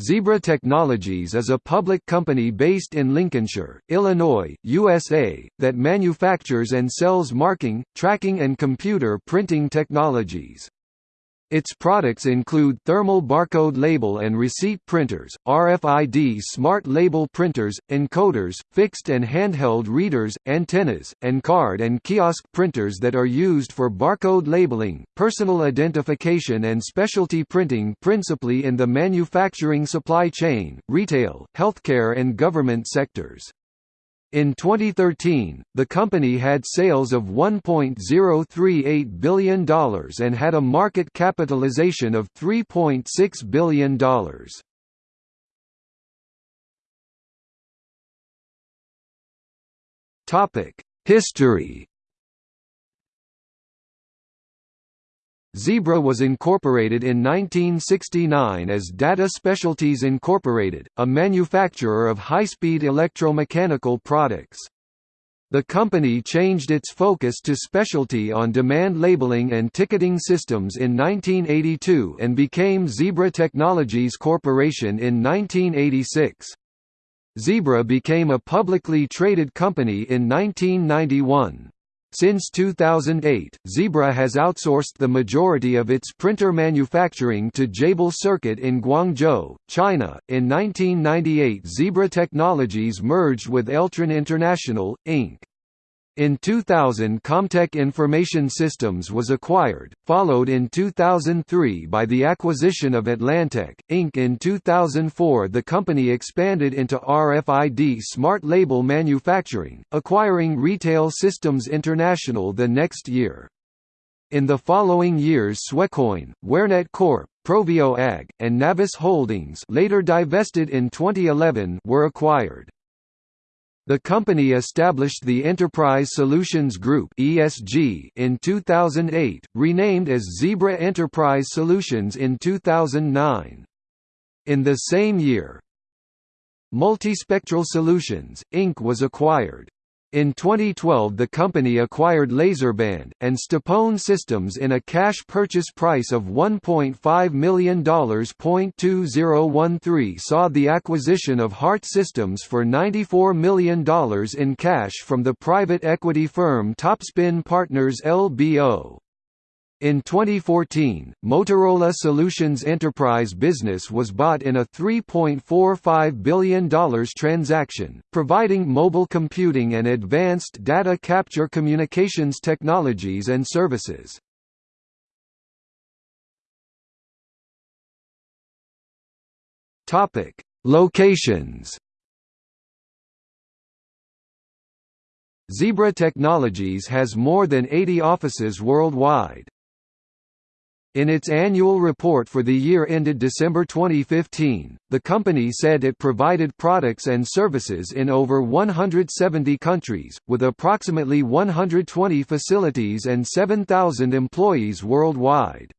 Zebra Technologies is a public company based in Lincolnshire, Illinois, USA, that manufactures and sells marking, tracking and computer printing technologies. Its products include thermal barcode label and receipt printers, RFID smart label printers, encoders, fixed and handheld readers, antennas, and card and kiosk printers that are used for barcode labeling, personal identification and specialty printing principally in the manufacturing supply chain, retail, healthcare and government sectors. In 2013, the company had sales of $1.038 billion and had a market capitalization of $3.6 billion. History Zebra was incorporated in 1969 as Data Specialties Incorporated, a manufacturer of high-speed electromechanical products. The company changed its focus to specialty on-demand labeling and ticketing systems in 1982 and became Zebra Technologies Corporation in 1986. Zebra became a publicly traded company in 1991. Since 2008, Zebra has outsourced the majority of its printer manufacturing to Jabil Circuit in Guangzhou, China. In 1998, Zebra Technologies merged with Eltron International, Inc. In 2000 Comtec Information Systems was acquired, followed in 2003 by the acquisition of Atlantek, Inc. In 2004 the company expanded into RFID smart label manufacturing, acquiring Retail Systems International the next year. In the following years Swecoin, WhereNet Corp., Proveo AG, and Navis Holdings later divested in 2011 were acquired. The company established the Enterprise Solutions Group (ESG) in 2008, renamed as Zebra Enterprise Solutions in 2009. In the same year, Multispectral Solutions, Inc. was acquired. In 2012 the company acquired Laserband, and Stepone Systems in a cash purchase price of $1.5 million. 2013 saw the acquisition of Hart Systems for $94 million in cash from the private equity firm Topspin Partners LBO. In 2014, Motorola Solutions Enterprise Business was bought in a $3.45 billion transaction, providing mobile computing and advanced data capture communications technologies and services. Locations Zebra Technologies has more than 80 offices worldwide. In its annual report for the year ended December 2015, the company said it provided products and services in over 170 countries, with approximately 120 facilities and 7,000 employees worldwide.